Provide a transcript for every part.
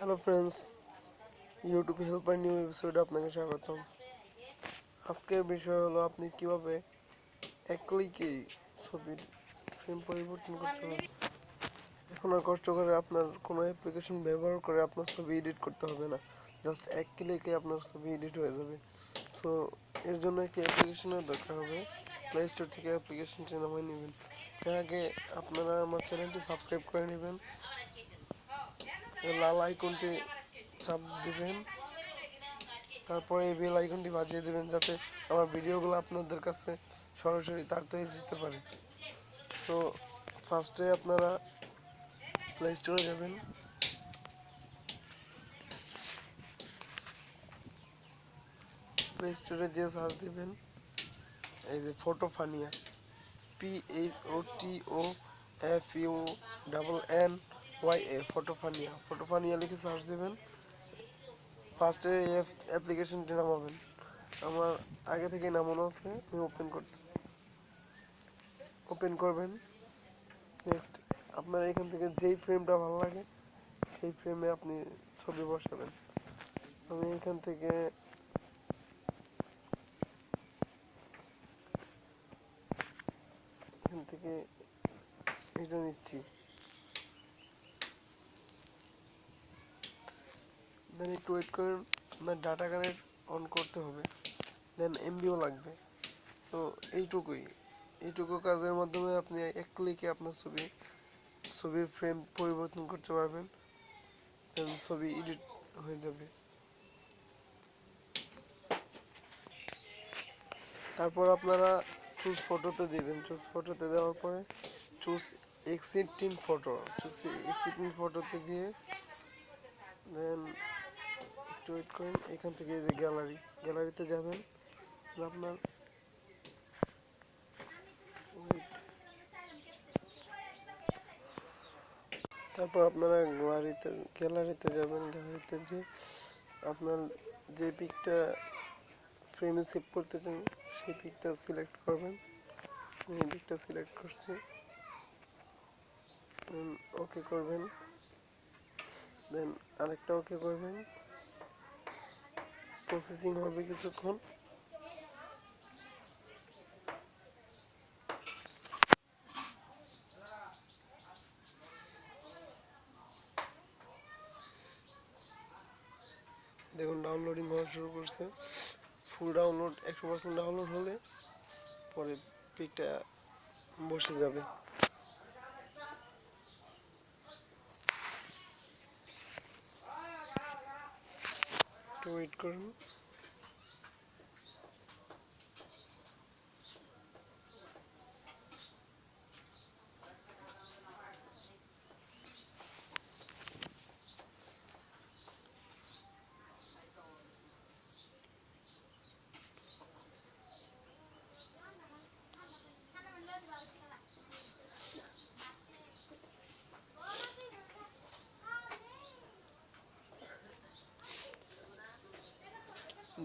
Hello friends YouTube helper new এপিসোডে আপনাকে স্বাগতম। আজকের বিষয় হলো আপনি কীভাবে এক ক্লিকে ছবির ফ্রেম পরিবর্তন করতে পারবেন। এখন আর কষ্ট করে আপনার কোনো অ্যাপ্লিকেশন ব্যবহার করে আপনার ছবি এডিট করতে হবে না। জাস্ট এক ক্লিকে আপনার ছবি এডিট হয়ে যাবে। সো এর জন্য একটি অ্যাপ্লিকেশনের দরকার হবে। প্লে স্টোর থেকে অ্যাপ্লিকেশনটি নামিয়ে নেবেন। এর আগে আপনারা আমার চ্যানেলটি সাবস্ক্রাইব করে নেবেন। লাল আইকনটি চাপ দিবেন। তারপরে এই বেল আইকনটি বাজিয়ে দেবেন যাতে আমার ভিডিওগুলো আপনাদের কাছে সরাসরি তাড়াতাড়ি যেতে পারে। সো ফার্স্টে আপনারা প্লে স্টোরে যাবেন। প্লে স্টোরে যে সার্চ দিবেন, এই যে PhotoFunia P H O T O F U double N Y A PhotoFunia PhotoFunia লিখে সার্চ দেবেন। ফার্স্টে এই অ্যাপ্লিকেশনটি নামাবেন। আমার আগে থেকে নামানো আছে, আমি ওপেন করতেছি। ওপেন করবেন। নেক্সট আপনার এখান থেকে যেই ফ্রেমটা ভালো লাগে, সেই ফ্রেমে আপনি ছবি বসাবেন। আমি এখান থেকে এখান থেকে এটা নিচ্ছি। দেন একটু ওয়েট করেন আপনার ডাটা কানেক্ট অন করতে হবে। দেন এমবিও লাগবে। সো এইটুকুই। এইটুকু কাজের মাধ্যমে আপনি এক ক্লিকে আপনার ছবি, ছবির ফ্রেম পরিবর্তন করতে পারবেন। দেন ছবি এডিট হয়ে যাবে। তারপর আপনারা চুজ ফটোতে দিবেন। চুজ ফটোতে দেওয়ার পরে choose existing photo choose existing ফটোতে দিয়ে দেন একটু ওয়েট করেন, এখান থেকে এই যে গ্যালারি গ্যালারিতে যাবেন আপনার তারপর আপনারা গ্যালারিতে গ্যালারিতে যাবেন গ্যালারিতে যে আপনার যে পিকটা ফ্রেমে সেভ করতে চান সেই পিকটা সিলেক্ট করবেন। এই পিকটা সিলেক্ট করছি। ওকে করবেন। দেন আরেকটা ওকে করবেন। প্রসেসিং হবে কিছুক্ষণ। দেখুন ডাউনলোডিং হওয়া শুরু করছে। ফুল ডাউনলোড একশো পার্সেন্ট ডাউনলোড হলে পরে পিকটা বসে যাবে। একটু ওয়েট করুন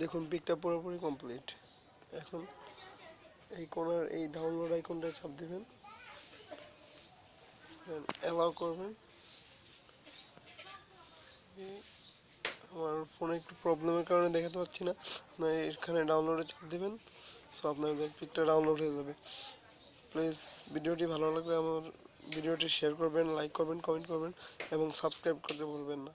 দেখুন, পিকটা পুরোপুরি কমপ্লিট এখন এই কোনার, এই ডাউনলোড আইকনটা চাপ দেবেন। অ্যালাউ করবেন। আমার ফোনে একটু প্রবলেমের কারণে দেখাতে পাচ্ছি না। আপনার এখানে ডাউনলোডে চাপ দেবেন সো আপনাদের পিকটা ডাউনলোড হয়ে যাবে। প্লিজ ভিডিওটি ভালো লাগলে আমার ভিডিওটি শেয়ার করবেন লাইক করবেন কমেন্ট করবেন, এবং সাবস্ক্রাইব করতে ভুলবেন না।